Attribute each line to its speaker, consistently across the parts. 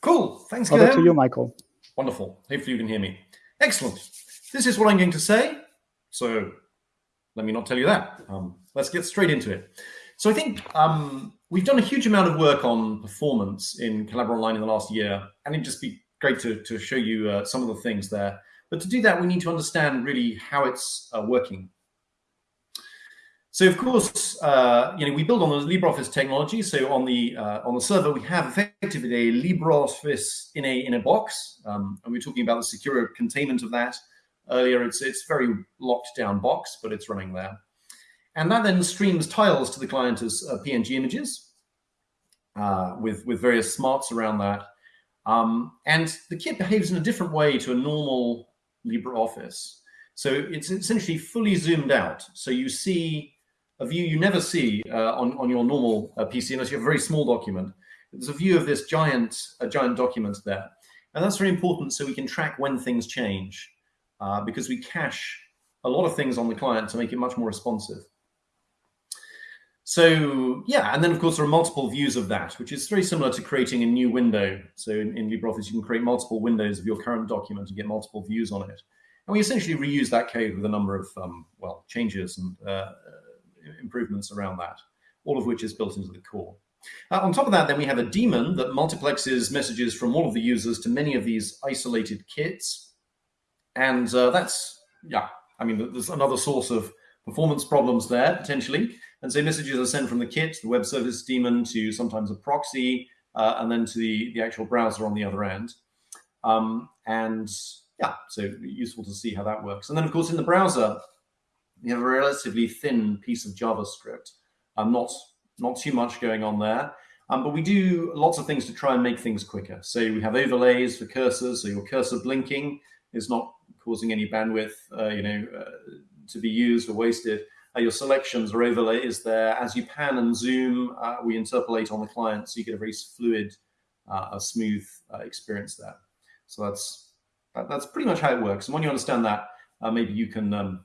Speaker 1: Cool. Thanks,
Speaker 2: Over to you, Michael.
Speaker 1: Wonderful. Hopefully you can hear me. Excellent. This is what I'm going to say. So let me not tell you that. Um, let's get straight into it. So I think um, we've done a huge amount of work on performance in Collabora Online in the last year, and it'd just be great to, to show you uh, some of the things there. But to do that, we need to understand really how it's uh, working. So of course, uh, you know, we build on the LibreOffice technology. So on the uh, on the server, we have effectively a LibreOffice in a in a box, um, and we are talking about the secure containment of that earlier. It's it's very locked down box, but it's running there, and that then streams tiles to the client as uh, PNG images uh, with with various smarts around that. Um, and the kit behaves in a different way to a normal LibreOffice. So it's essentially fully zoomed out. So you see a view you never see uh, on, on your normal uh, PC unless you have a very small document. There's a view of this giant, a giant document there. And that's very important so we can track when things change uh, because we cache a lot of things on the client to make it much more responsive. So yeah, and then of course there are multiple views of that, which is very similar to creating a new window. So in, in LibreOffice, you can create multiple windows of your current document and get multiple views on it. And we essentially reuse that code with a number of, um, well, changes and uh, improvements around that, all of which is built into the core. Uh, on top of that, then we have a daemon that multiplexes messages from all of the users to many of these isolated kits. And uh, that's, yeah, I mean, there's another source of performance problems there, potentially. And so messages are sent from the kit, the web service daemon, to sometimes a proxy, uh, and then to the, the actual browser on the other end. Um, and yeah, so useful to see how that works. And then, of course, in the browser, you have a relatively thin piece of JavaScript. Um, not, not too much going on there. Um, but we do lots of things to try and make things quicker. So we have overlays for cursors, so your cursor blinking is not causing any bandwidth, uh, you know, uh, to be used or wasted. Uh, your selections or overlays there. As you pan and zoom, uh, we interpolate on the client, so you get a very fluid, uh, a smooth uh, experience there. So that's that, that's pretty much how it works. And when you understand that, maybe you can um,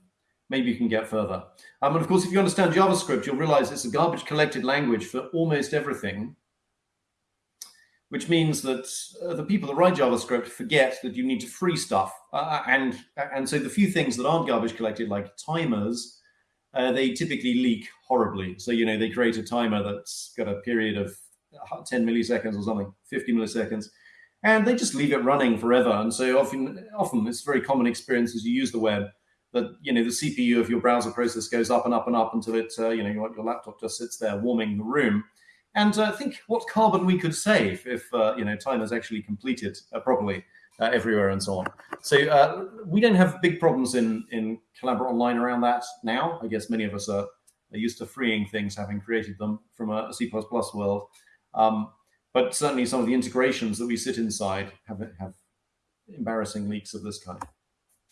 Speaker 1: maybe you can get further. Um, and of course, if you understand JavaScript, you'll realize it's a garbage collected language for almost everything, which means that uh, the people that write JavaScript forget that you need to free stuff. Uh, and, and so the few things that aren't garbage collected, like timers, uh, they typically leak horribly. So, you know, they create a timer that's got a period of 10 milliseconds or something, 50 milliseconds, and they just leave it running forever. And so often, often it's a very common experience as you use the web that you know the CPU of your browser process goes up and up and up until it uh, you know your, your, laptop just sits there warming the room. And uh, think what carbon we could save if uh, you know time is actually completed uh, properly uh, everywhere and so on. So uh, we don't have big problems in in Collabora Online around that now. I guess many of us are, are used to freeing things, having created them from a, a C++ world. Um, but certainly some of the integrations that we sit inside have have embarrassing leaks of this kind.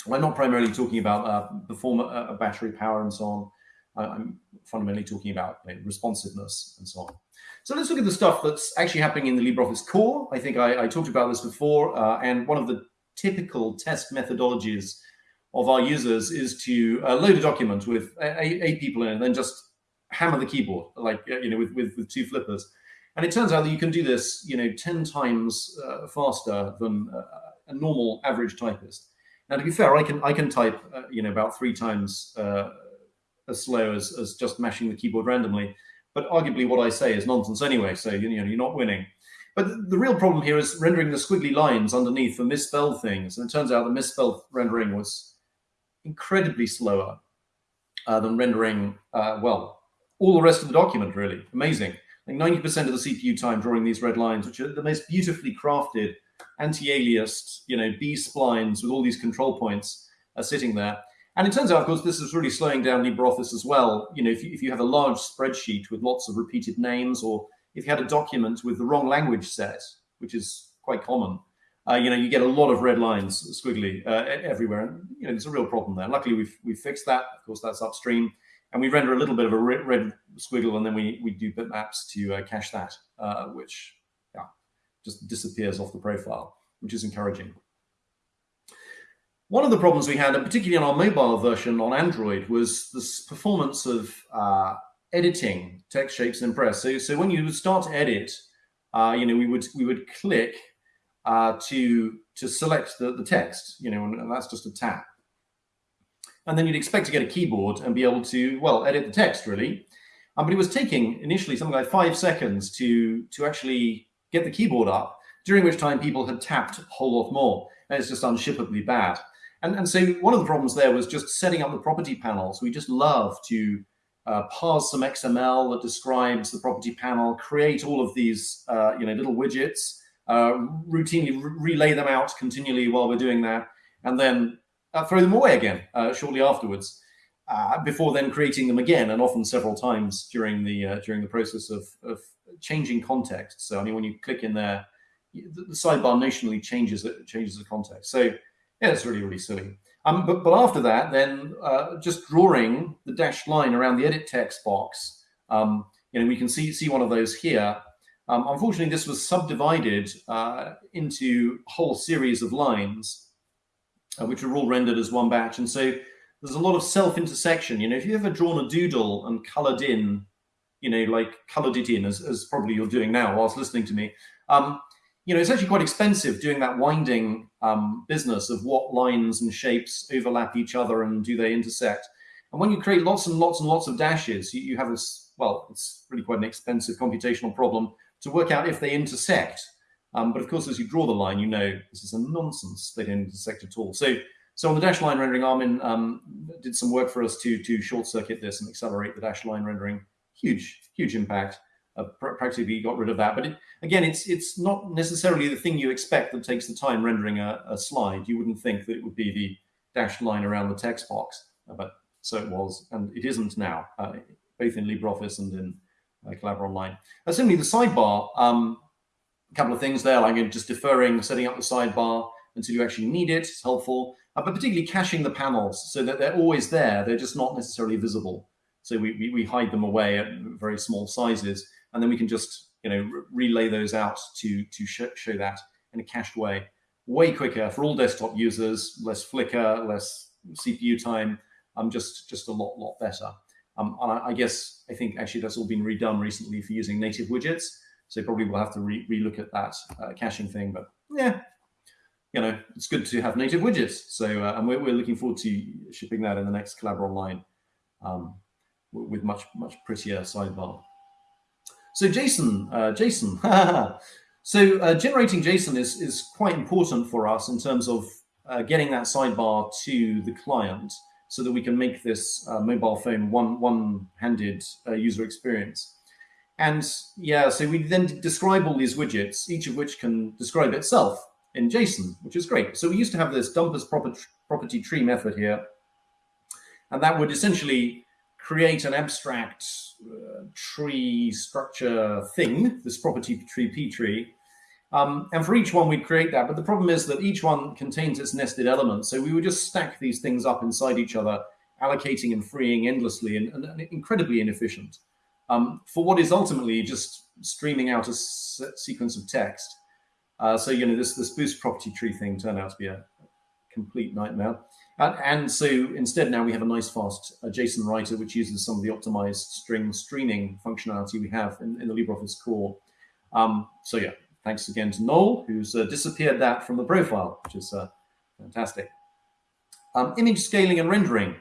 Speaker 1: I'm not primarily talking about uh, perform uh, battery power and so on. I'm fundamentally talking about you know, responsiveness and so on. So let's look at the stuff that's actually happening in the LibreOffice core. I think I, I talked about this before, uh, and one of the typical test methodologies of our users is to uh, load a document with eight, eight people in it and then just hammer the keyboard, like, uh, you know, with, with, with, two flippers. And it turns out that you can do this, you know, 10 times uh, faster than a normal average typist. Now, to be fair, I can I can type uh, you know about three times uh, as slow as, as just mashing the keyboard randomly. But arguably, what I say is nonsense anyway. So you know you're not winning. But the real problem here is rendering the squiggly lines underneath for misspelled things. And it turns out the misspelled rendering was incredibly slower uh, than rendering, uh, well, all the rest of the document, really. Amazing. Like 90% of the CPU time drawing these red lines, which are the most beautifully crafted anti-aliased, you know, B splines with all these control points are sitting there. And it turns out, of course, this is really slowing down LibreOffice as well. You know, if you, if you have a large spreadsheet with lots of repeated names, or if you had a document with the wrong language set, which is quite common, uh, you know, you get a lot of red lines squiggly uh, everywhere. And, you know, there's a real problem there. Luckily, we've, we've fixed that. Of course, that's upstream. And we render a little bit of a red squiggle, and then we, we do bitmaps to uh, cache that, uh, which just disappears off the profile, which is encouraging. One of the problems we had, and particularly on our mobile version on Android, was this performance of uh, editing text shapes in Impress. So, so when you would start to edit, uh, you know, we would we would click uh, to to select the, the text, you know, and, and that's just a tap. And then you'd expect to get a keyboard and be able to, well, edit the text really. Um, but it was taking initially something like five seconds to to actually get the keyboard up, during which time people had tapped a whole lot more. And it's just unshippably bad. And, and so one of the problems there was just setting up the property panels. We just love to uh, parse some XML that describes the property panel, create all of these uh, you know little widgets, uh, routinely re relay them out continually while we're doing that, and then uh, throw them away again uh, shortly afterwards, uh, before then creating them again, and often several times during the during the process of, of changing context. So I mean, when you click in there, the, the sidebar notionally changes it changes the context. So yeah, it's really really silly. Um, but, but after that, then uh, just drawing the dashed line around the edit text box, um, you know, we can see, see one of those here. Um, unfortunately, this was subdivided uh, into a whole series of lines, uh, which were all rendered as one batch. And so there's a lot of self-intersection. You know, if you ever drawn a doodle and colored in, you know, like colored it in, as, as probably you're doing now whilst listening to me, um, you know, it's actually quite expensive doing that winding um, business of what lines and shapes overlap each other and do they intersect. And when you create lots and lots and lots of dashes, you, you have this, well, it's really quite an expensive computational problem to work out if they intersect. Um, but of course, as you draw the line, you know this is a nonsense. They don't intersect at all. So, so on the dash line rendering, Armin um, did some work for us to to short circuit this and accelerate the dash line rendering. Huge, huge impact uh, pr practically got rid of that. But it, again, it's it's not necessarily the thing you expect that takes the time rendering a, a, slide. You wouldn't think that it would be the dashed line around the text box, uh, but so it was, and it isn't now, uh, both in LibreOffice and in uh, Collabora Online. Uh, similarly, the sidebar, um, a couple of things there, like just deferring, setting up the sidebar until you actually need it, it's helpful, uh, but particularly caching the panels so that they're always there, they're just not necessarily visible. So we, we, we hide them away at very small sizes and then we can just you know relay those out to to sh show that in a cached way, way quicker for all desktop users, less flicker, less CPU time, um, just just a lot lot better. Um, and I, I, guess I think actually that's all been redone recently for using native widgets. So probably we'll have to re relook at that uh, caching thing. But yeah, you know, it's good to have native widgets. So uh, and we're, we're looking forward to shipping that in the next Collabora Online um, with much much prettier sidebar. So JSON, uh, JSON. so uh, generating JSON is, is quite important for us in terms of uh, getting that sidebar to the client so that we can make this uh, mobile phone one, one-handed uh, user experience. And yeah, so we then describe all these widgets, each of which can describe itself in JSON, which is great. So we used to have this DumpAsPropertyTree method here, and that would essentially create an abstract uh, tree structure thing, this property tree P tree. Um, and for each one, we'd create that. But the problem is that each one contains its nested elements. So we would just stack these things up inside each other, allocating and freeing endlessly and, and, and incredibly inefficient um, for what is ultimately just streaming out a sequence of text. Uh, so, you know, this, this boost property tree thing turned out to be a complete nightmare. And, and, so instead now we have a nice fast uh, JSON writer which uses some of the optimized string streaming functionality we have in, in the LibreOffice core. Um, so yeah, thanks again to Noel, who's uh, disappeared that from the profile, which is uh, fantastic. Um, image scaling and rendering.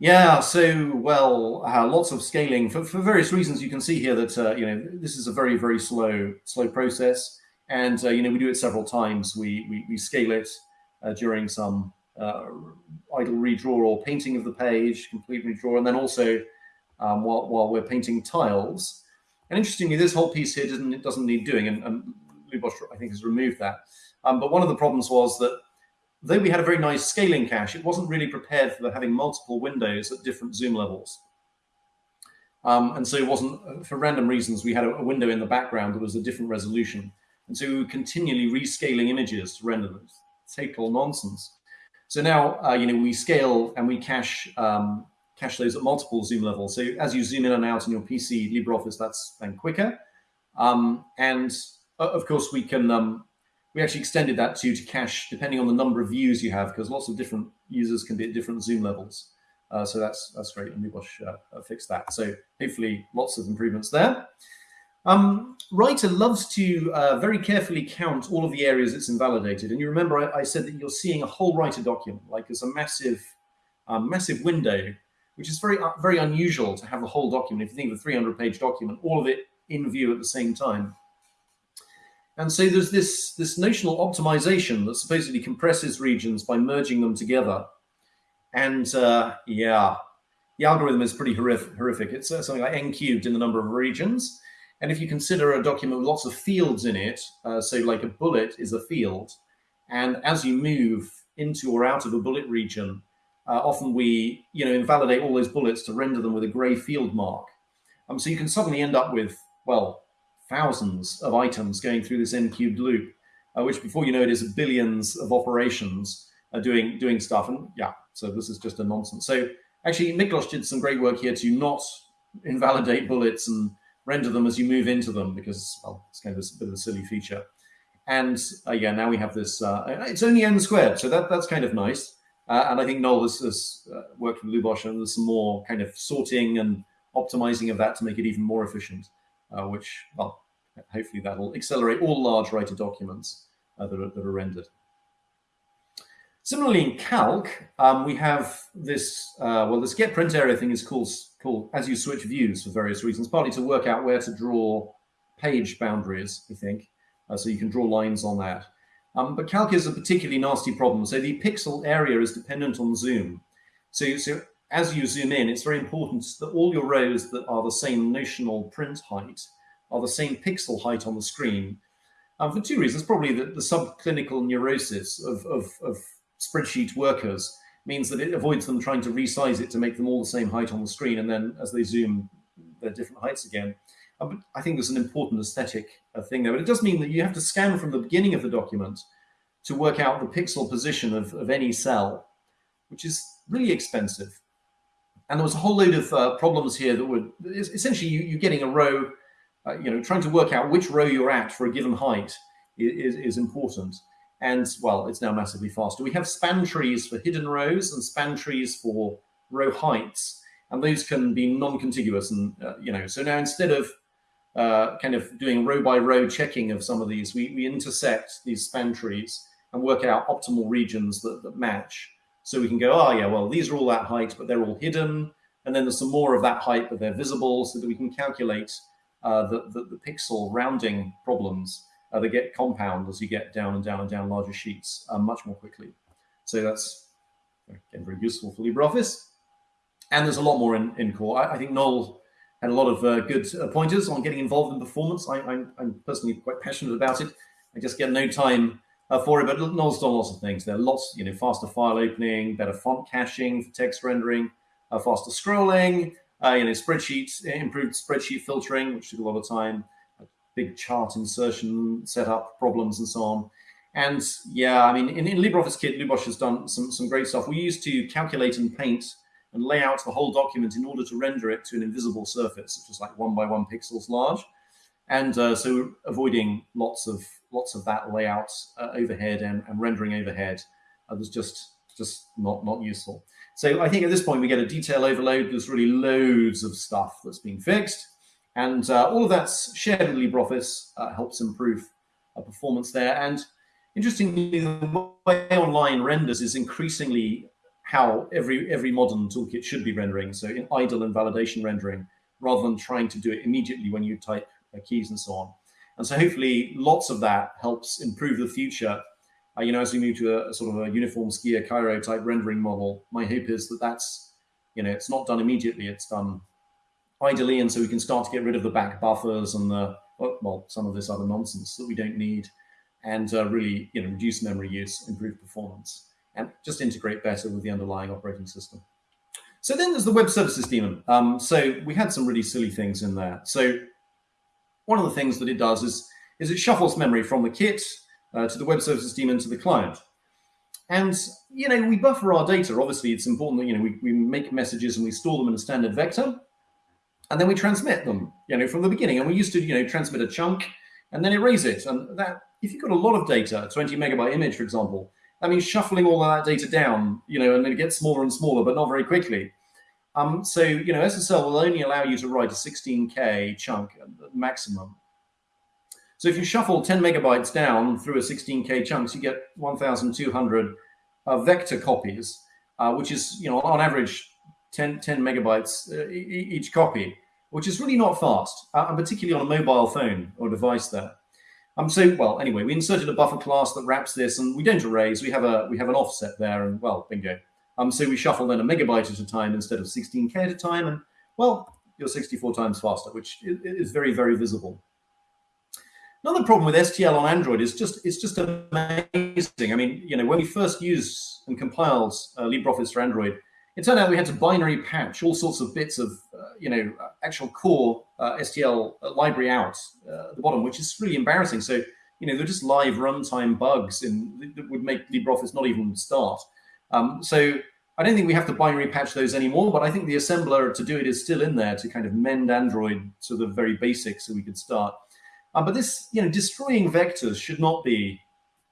Speaker 1: Yeah, so, well, uh, lots of scaling for, for various reasons. You can see here that, uh, you know, this is a very, very slow, slow process. And, uh, you know, we do it several times. We, we, we scale it during some uh, idle redraw or painting of the page, complete redraw, and then also um, while, while we're painting tiles. And interestingly, this whole piece here doesn't, it doesn't need doing, and, and I think, has removed that. Um, but one of the problems was that though we had a very nice scaling cache, it wasn't really prepared for having multiple windows at different zoom levels. Um, and so it wasn't, for random reasons, we had a, a, window in the background that was a different resolution. And so we were continually rescaling images to render them. Total nonsense. So now, uh, you know, we scale and we cache um, cache those at multiple zoom levels. So as you zoom in and out in your PC LibreOffice, that's then quicker. Um, and uh, of course, we can um, we actually extended that to to cache depending on the number of views you have, because lots of different users can be at different zoom levels. Uh, so that's that's great, and Luboš uh, uh, fixed that. So hopefully, lots of improvements there. Um, Writer loves to uh, very carefully count all of the areas it's invalidated. And you remember I, I said that you're seeing a whole writer document, like it's a massive, massive window, which is very, uh, very unusual to have a whole document. If you think of a 300 page document, all of it in view at the same time. And so there's this, this notional optimization that supposedly compresses regions by merging them together. And uh, yeah, the algorithm is pretty horrific. horrific. It's uh, something like n cubed in the number of regions. And if you consider a document with lots of fields in it, uh, so like a bullet is a field, and as you move into or out of a bullet region, uh, often we you know invalidate all those bullets to render them with a gray field mark. Um, so you can suddenly end up with, well, thousands of items going through this n cubed loop, uh, which before you know it is billions of operations uh, doing doing stuff. And yeah, so this is just a nonsense. So actually, Miklos did some great work here to not invalidate bullets and render them as you move into them because well, it's kind of a bit of a silly feature. And uh, yeah, now we have this, uh, it's only n squared, so that, that's kind of nice. Uh, and I think Noel has, has uh, worked with Luboš and there's some more kind of sorting and optimizing of that to make it even more efficient, uh, which, well, hopefully that'll accelerate all large writer documents uh, that, are, that are rendered. Similarly, in Calc, um, we have this, well, this get print area thing is called called as you switch views for various reasons, partly to work out where to draw page boundaries, I think. Uh, so you can draw lines on that. Um, but calc is a particularly nasty problem. So the pixel area is dependent on zoom. So, so as you zoom in, it's very important that all your rows that are the same notional print height are the same pixel height on the screen. Um, for two reasons, probably the, the subclinical neurosis of, of, of spreadsheet workers means that it avoids them trying to resize it to make them all the same height on the screen. And then as they zoom, they're different heights again. Uh, I think there's an important aesthetic uh, thing there, but it does mean that you have to scan from the beginning of the document to work out the pixel position of, of any cell, which is really expensive. And there was a whole load of uh, problems here that would essentially you, are getting a row, uh, you know, trying to work out which row you're at for a given height is, is important. And well, it's now massively faster. We have span trees for hidden rows and span trees for row heights, and those can be non-contiguous. And uh, you know, so now instead of uh, kind of doing row by row checking of some of these, we, we intersect these span trees and work out optimal regions that, that match. So we can go, oh yeah, well, these are all that height, but they're all hidden. And then there's some more of that height, but they're visible so that we can calculate uh, the, the, the pixel rounding problems uh, they get compound as you get down and down and down larger sheets uh, much more quickly. So that's again very useful for LibreOffice. And there's a lot more in, in core. I, I think Noel had a lot of uh, good uh, pointers on getting involved in performance. I, am personally quite passionate about it. I just get no time uh, for it, but Noel's done lots of things. There are lots, you know, faster file opening, better font caching for text rendering, uh, faster scrolling, you know, spreadsheets, improved spreadsheet filtering, which took a lot of time big chart insertion setup problems and so on. And yeah, I mean, in, in LibreOffice Kit, Luboš has done some, some great stuff. We used to calculate and paint and lay out the whole document in order to render it to an invisible surface, which is like one by one pixels large. And uh, so avoiding lots of lots of that layout uh, overhead and, and, rendering overhead uh, was just just not not useful. So I think at this point we get a detail overload. There's really loads of stuff that's being fixed. And uh, all of that's shared with LibreOffice, uh, helps improve uh, performance there. And interestingly, the way online renders is increasingly how every every modern toolkit should be rendering. So in idle and validation rendering, rather than trying to do it immediately when you type uh, keys and so on. And so hopefully lots of that helps improve the future. Uh, you know, as we move to a, a, sort of a uniform Skia Cairo type rendering model, my hope is that that's, you know, it's not done immediately. It's done ideally, and so we can start to get rid of the back buffers and the well, some of this other nonsense that we don't need, and uh, really, you know, reduce memory use, improve performance, and just integrate better with the underlying operating system. So then there's the web services daemon. Um, so we had some really silly things in there. So one of the things that it does is, is it shuffles memory from the kit uh, to the web services daemon to the client. And, you know, we buffer our data. Obviously, it's important that, you know, we, we make messages and we store them in a standard vector and then we transmit them, you know, from the beginning. And we used to, you know, transmit a chunk and then erase it. And that, if you've got a lot of data, 20 megabyte image, for example, that means shuffling all of that data down, you know, and then it gets smaller and smaller, but not very quickly. Um, so, you know, SSL will only allow you to write a 16K chunk maximum. So if you shuffle 10 megabytes down through a 16K chunks, you get 1,200 uh, vector copies, uh, which is, you know, on average 10, 10 megabytes uh, each copy, which is really not fast, uh, and particularly on a mobile phone or device there. Um, so, well, anyway, we inserted a buffer class that wraps this, and we don't erase. We have a we have an offset there, and well, bingo. Um, so we shuffle then a megabyte at a time instead of 16k at a time, and well, you're 64 times faster, which is very very visible. Another problem with STL on Android is just it's just amazing. I mean, you know, when we first used and compiled uh, LibreOffice for Android, it turned out we had to binary patch all sorts of bits of, uh, you know, actual core uh, STL uh, library out uh, at the bottom, which is really embarrassing. So, you know, they're just live runtime bugs in, that would make LibreOffice not even start. Um, so I don't think we have to binary patch those anymore, but I think the assembler to do it is still in there to kind of mend Android to the very basics so we could start. Um, but this, you know, destroying vectors should not be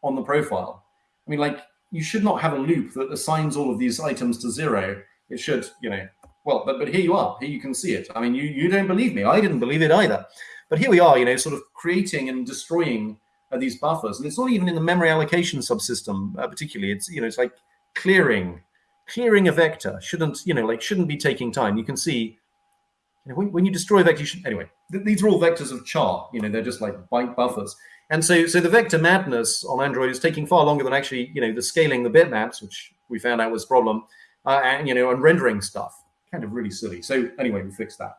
Speaker 1: on the profile. I mean, like you should not have a loop that assigns all of these items to zero. It should, you know, well, but, but here you are, here you can see it. I mean, you, you don't believe me. I didn't believe it either. But here we are, you know, sort of creating and destroying uh, these buffers. And it's not even in the memory allocation subsystem, uh, particularly. It's, you know, it's like clearing, clearing a vector shouldn't, you know, like shouldn't be taking time. You can see, you know, when, when you destroy a vector, you should, anyway, th these are all vectors of char, you know, they're just like byte buffers. And so, so the vector madness on Android is taking far longer than actually, you know, the scaling the bitmaps, which we found out was a problem, uh, and, you know, and rendering stuff. Kind of really silly. So anyway, we fixed that.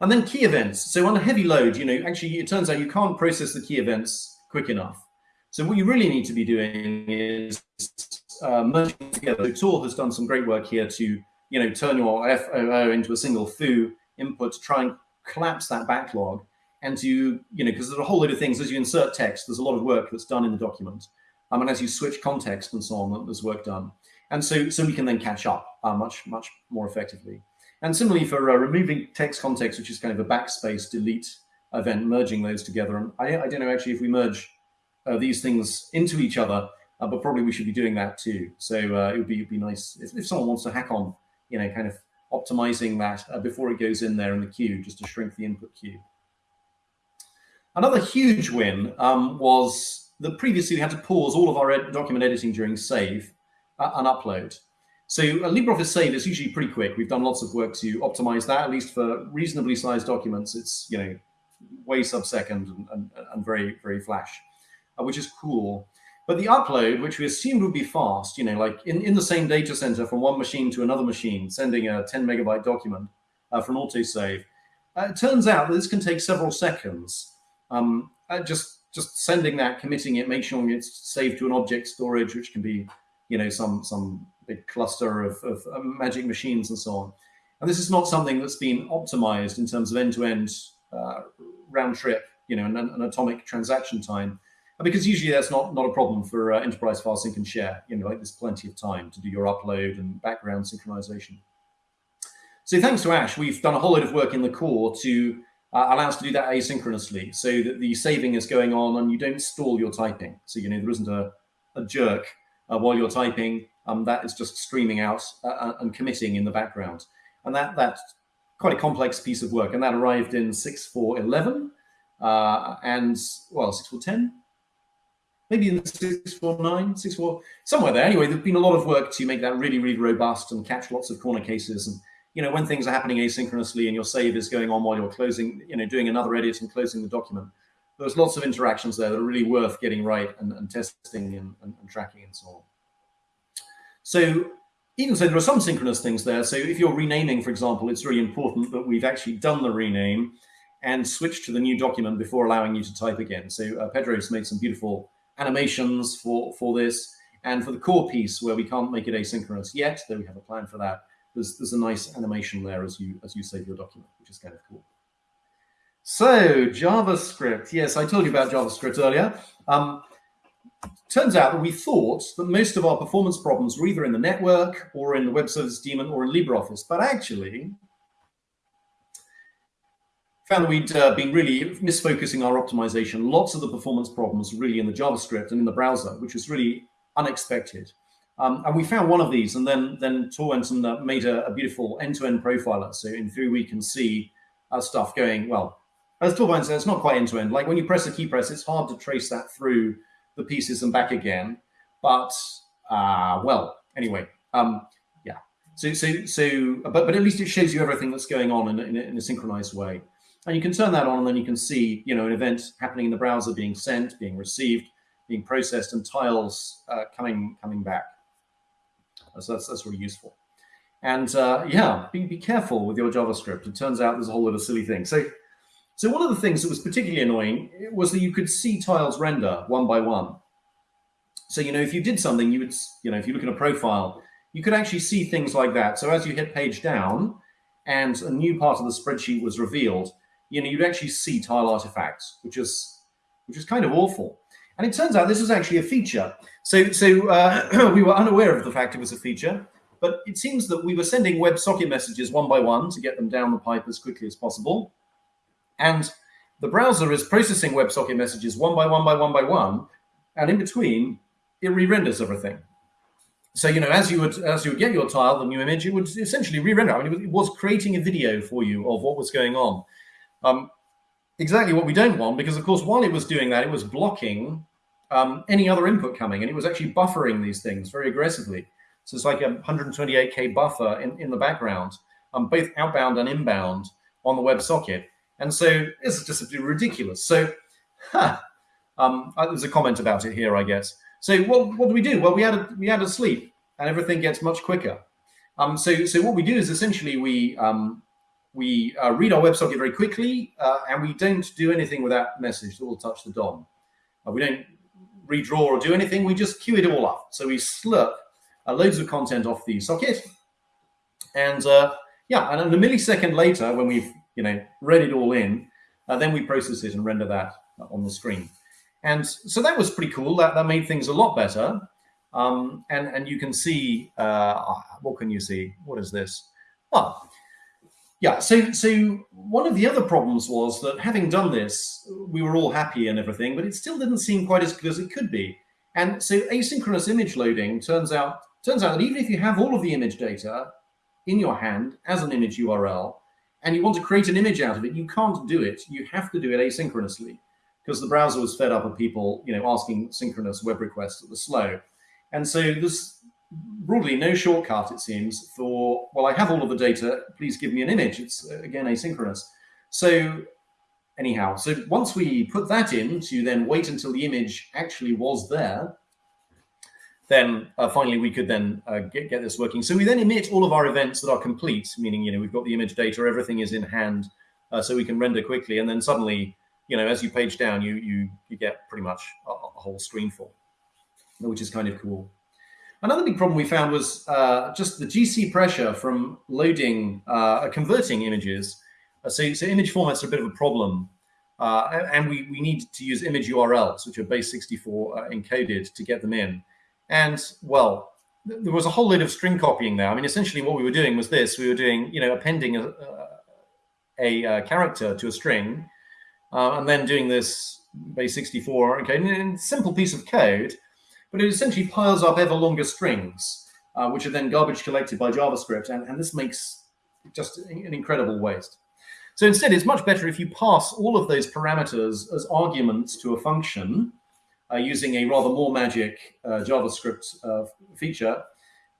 Speaker 1: And then key events. So on a heavy load, you know, actually, it turns out you can't process the key events quick enough. So what you really need to be doing is uh, merging together. So Tor has done some great work here to, you know, turn your FOO into a single foo input to try and collapse that backlog and to, you know, because there's a whole load of things as you insert text, there's a lot of work that's done in the document. Um, and as you switch context and so on, there's work done. And so, so we can then catch up uh, much, much more effectively. And similarly for uh, removing text context, which is kind of a backspace delete event, merging those together. And I, I don't know actually if we merge uh, these things into each other, uh, but probably we should be doing that too. So uh, it would be, it'd be nice if, if someone wants to hack on, you know, kind of optimizing that uh, before it goes in there in the queue, just to shrink the input queue. Another huge win um, was that previously we had to pause all of our ed document editing during save uh, and upload. So a LibreOffice save is usually pretty quick. We've done lots of work to optimize that, at least for reasonably sized documents. It's, you know, way sub-second and, and, and, very, very flash, uh, which is cool. But the upload, which we assumed would be fast, you know, like in, in the same data center from one machine to another machine, sending a 10 megabyte document uh, for an autosave, uh, it turns out that this can take several seconds um, uh, just just sending that, committing it, make sure it's saved to an object storage, which can be, you know, some some big cluster of, of um, magic machines and so on. And this is not something that's been optimized in terms of end-to-end -end, uh, round trip, you know, an, an, atomic transaction time, because usually that's not not a problem for uh, enterprise file sync and share. You know, like there's plenty of time to do your upload and background synchronization. So thanks to Ash, we've done a whole load of work in the core to uh, allows to do that asynchronously so that the saving is going on and you don't stall your typing. So, you know, there isn't a, a jerk uh, while you're typing. Um, that is just streaming out uh, uh and committing in the background. And that that's quite a complex piece of work. And that arrived in 6.4.11 uh, and, well, 6.4.10, maybe in 6.4.9, 6.4, somewhere there. Anyway, there's been a lot of work to make that really, really robust and catch lots of corner cases and you know, when things are happening asynchronously and your save is going on while you're closing, you know, doing another edit and closing the document, there's lots of interactions there that are really worth getting right and, and testing and, and, and, tracking and so on. So even so, there are some synchronous things there. So if you're renaming, for example, it's really important that we've actually done the rename and switched to the new document before allowing you to type again. So uh, Pedro's made some beautiful animations for, for this. And for the core piece where we can't make it asynchronous yet, though we have a plan for that, there's, there's a nice animation there as you, as you save your document, which is kind of cool. So JavaScript, yes, I told you about JavaScript earlier. Um, turns out that we thought that most of our performance problems were either in the network or in the web service daemon or in LibreOffice, but actually found that we'd uh, been really misfocusing our optimization. Lots of the performance problems really in the JavaScript and in the browser, which was really unexpected. Um, and we found one of these, and then then Tor uh, made a, a beautiful end-to-end profiler. So in theory, we can see our stuff going well. As Tor said, it's not quite end-to-end. Like when you press a key press, it's hard to trace that through the pieces and back again. But uh, well, anyway, um, yeah. So so so, but but at least it shows you everything that's going on in, in, in a synchronized way. And you can turn that on, and then you can see, you know, an event happening in the browser being sent, being received, being processed, and tiles uh, coming coming back. So that's that's really useful. And uh, yeah, be, be careful with your JavaScript. It turns out there's a whole lot of silly things. So so one of the things that was particularly annoying was that you could see tiles render one by one. So you know, if you did something, you would you know, if you look at a profile, you could actually see things like that. So as you hit page down, and a new part of the spreadsheet was revealed, you know, you'd actually see tile artifacts, which is which is kind of awful. And it turns out this was actually a feature. So, so uh, we were unaware of the fact it was a feature, but it seems that we were sending WebSocket messages one by one to get them down the pipe as quickly as possible. And the browser is processing WebSocket messages one by one by one by one, and in between, it re-renders everything. So you know, as you would as you would get your tile, the new image, it would essentially re-render. I mean, it was creating a video for you of what was going on. Um, exactly what we don't want, because of course, while it was doing that, it was blocking um, any other input coming, and it was actually buffering these things very aggressively. So it's like a 128k buffer in, in the background, um, both outbound and inbound on the WebSocket. And so it's just ridiculous. So huh, um, uh, there's a comment about it here, I guess. So what, what do we do? Well, we add we add a sleep, and everything gets much quicker. Um, so so what we do is essentially we um, we uh, read our WebSocket very quickly, uh, and we don't do anything with that message that will touch the DOM. Uh, we don't redraw or do anything. We just queue it all up. So we slurp uh, loads of content off the socket, and uh, yeah, and a millisecond later, when we've you know read it all in, uh, then we process it and render that on the screen. And so that was pretty cool. That that made things a lot better. Um, and and you can see what can you see? What is this? Well, yeah, so so one of the other problems was that having done this, we were all happy and everything, but it still didn't seem quite as good as it could be. And so asynchronous image loading turns out turns out that even if you have all of the image data in your hand as an image URL, and you want to create an image out of it, you can't do it. You have to do it asynchronously because the browser was fed up of people, you know, asking synchronous web requests that were slow. And so this broadly no shortcut, it seems, for, well, I have all of the data, please give me an image. It's, uh, again, asynchronous. So anyhow, so once we put that in to then wait until the image actually was there, then uh, finally we could then uh, get, get this working. So we then emit all of our events that are complete, meaning, you know, we've got the image data, everything is in hand, uh, so we can render quickly. And then suddenly, you know, as you page down, you you, you get pretty much a, a whole screen full, which is kind of cool. Another big problem we found was uh, just the GC pressure from loading, uh, converting images. Uh, so, so image formats are a bit of a problem. Uh, and we, we need to use image URLs, which are base64 uh, encoded to get them in. And well, there was a whole load of string copying there. I mean, essentially what we were doing was this. We were doing, you know, appending a, a, a character to a string uh, and then doing this base64 okay, and simple piece of code but it essentially piles up ever longer strings, uh, which are then garbage collected by JavaScript. And, and this makes just an incredible waste. So instead, it's much better if you pass all of those parameters as arguments to a function uh, using a rather more magic uh, JavaScript uh, feature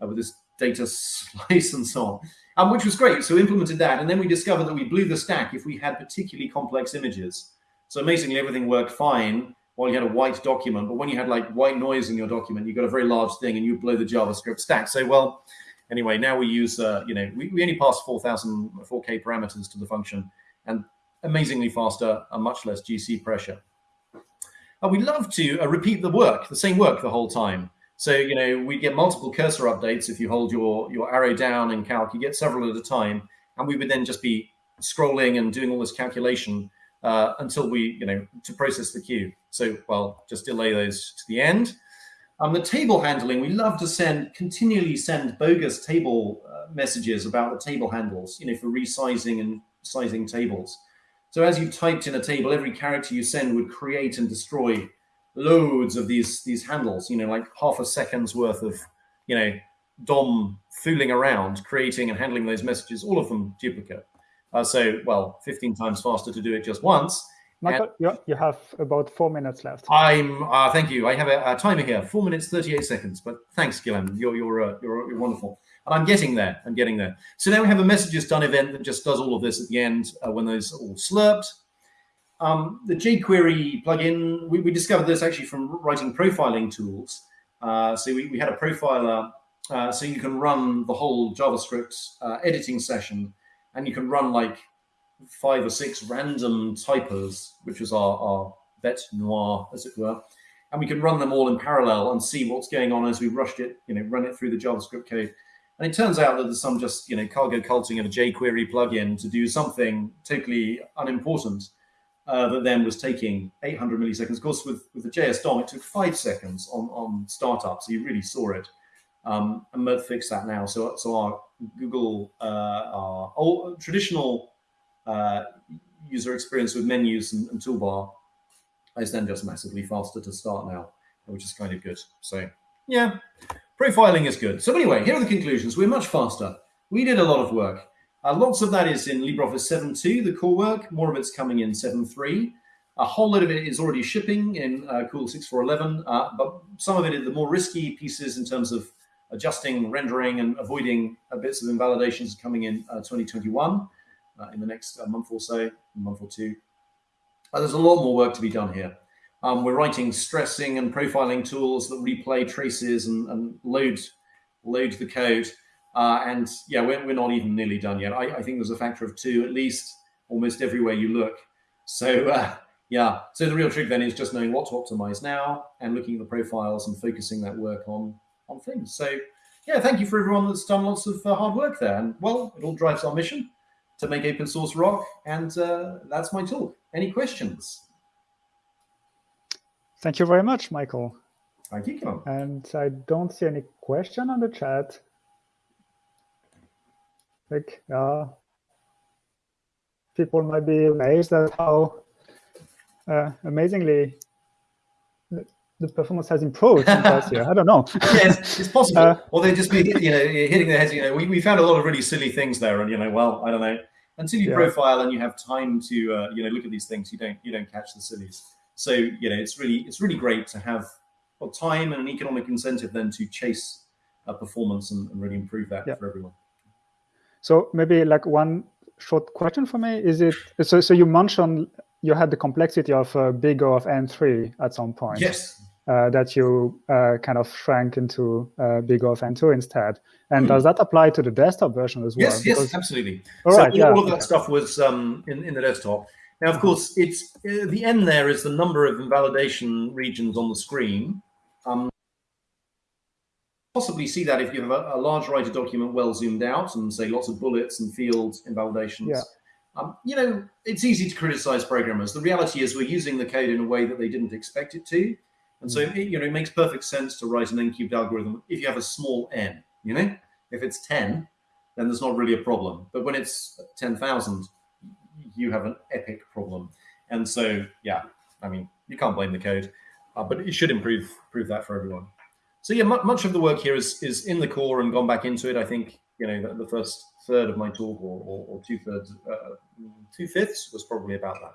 Speaker 1: uh, with this data slice and so on, um, which was great. So we implemented that. And then we discovered that we blew the stack if we had particularly complex images. So amazingly, everything worked fine while you had a white document, but when you had like white noise in your document, you got a very large thing and you blow the JavaScript stack. So, well, anyway, now we use, uh, you know, we, we only pass 4,000 4K parameters to the function and amazingly faster and much less GC pressure. And we love to uh, repeat the work, the same work the whole time. So, you know, we get multiple cursor updates. If you hold your, your arrow down in calc, you get several at a time. And we would then just be scrolling and doing all this calculation uh, until we, you know, to process the queue. So, well, just delay those to the end. Um, the table handling, we love to send, continually send bogus table uh, messages about the table handles, you know, for resizing and sizing tables. So as you typed in a table, every character you send would create and destroy loads of these these handles, you know, like half a second's worth of you know, DOM fooling around, creating and handling those messages, all of them duplicate. Uh, so, well, 15 times faster to do it just once.
Speaker 2: Michael, you, you have about four minutes left.
Speaker 1: I'm, uh, thank you. I have a, a, timer here, four minutes, 38 seconds. But thanks, Guillaume. You're, you're, uh, you're, you're, wonderful. And I'm getting there. I'm getting there. So now we have a messages done event that just does all of this at the end uh, when those are all slurped. Um, the jQuery plugin, we, we, discovered this actually from writing profiling tools. Uh, so we, we, had a profiler, uh, so you can run the whole JavaScript uh, editing session, and you can run like five or six random typers, which was our, our bête noire, as it were. And we can run them all in parallel and see what's going on as we rushed it, you know, run it through the JavaScript code. And it turns out that there's some just, you know, cargo culting of a jQuery plugin to do something totally unimportant uh, that then was taking 800 milliseconds. Of course, with, with the JS DOM, it took five seconds on, on startup, so you really saw it. Um, and Mert fixed that now. So, so our Google, uh, our old, traditional uh, user experience with menus and, and, toolbar is then just massively faster to start now, which is kind of good. So yeah, profiling is good. So anyway, here are the conclusions. We're much faster. We did a lot of work. Uh, lots of that is in LibreOffice 7.2, the core work. More of it's coming in 7.3. A whole lot of it is already shipping in uh, Cool 6.4.11, uh, but some of it is the more risky pieces in terms of adjusting, rendering, and avoiding bits of invalidations coming in uh, 2021 uh, in the next uh, month or so, month or two. there's a lot more work to be done here. Um, we're writing stressing and profiling tools that replay traces and, and load load the code. Uh, and yeah, we're, we're not even nearly done yet. I, I, think there's a factor of two at least almost everywhere you look. So uh, yeah, so the real trick then is just knowing what to optimize now and looking at the profiles and focusing that work on on things. So yeah, thank you for everyone that's done lots of uh, hard work there. And well, it all drives our mission to make open source rock. And uh, that's my talk. Any questions?
Speaker 2: Thank you very much, Michael.
Speaker 1: Thank you, Kim.
Speaker 2: And I don't see any question on the chat. Like, uh, people might be amazed at how uh, amazingly the performance has improved last year. I don't know.
Speaker 1: yes, it's possible. Uh, or they just be, you know, hitting their heads. You know, we, we found a lot of really silly things there, and you know, well, I don't know. Until you yeah. profile and you have time to, uh, you know, look at these things, you don't you don't catch the sillies. So you know, it's really it's really great to have well, time and an economic incentive then to chase a performance and, and really improve that yeah. for everyone.
Speaker 2: So maybe like one short question for me is it so so you mentioned you had the complexity of uh, big O of n3 at some point.
Speaker 1: Yes.
Speaker 2: Uh, that you uh, kind of shrank into uh, big O of n2 instead. And mm. does that apply to the desktop version as well?
Speaker 1: Yes, because... yes, absolutely. All so right, yeah. all of that stuff was um, in, in the desktop. Now, of course, it's uh, the n there is the number of invalidation regions on the screen. Um, possibly see that if you have a, a, large writer document well zoomed out and say lots of bullets and field invalidations.
Speaker 2: Yeah.
Speaker 1: Um, you know, it's easy to criticize programmers. The reality is we're using the code in a way that they didn't expect it to. And so, it, you know, it makes perfect sense to write an n-cubed algorithm if you have a small n, you know? If it's 10, then there's not really a problem. But when it's 10,000, you have an epic problem. And so, yeah, I mean, you can't blame the code, uh, but it should improve, improve that for everyone. So yeah, much of the work here is, is in the core and gone back into it. I think, you know, the, the first third of my talk or, or, or two thirds, uh, two fifths was probably about that.